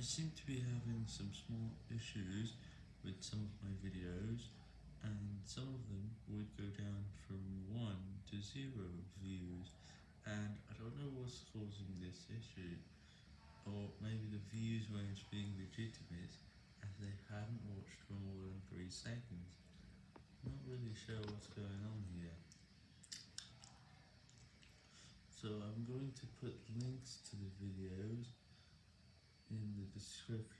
I seem to be having some small issues with some of my videos, and some of them would go down from 1 to 0 views, and I don't know what's causing this issue, or maybe the views weren't being legitimate, as they hadn't watched for more than 3 seconds. Not really sure what's going on here. So I'm going to put links to the description below.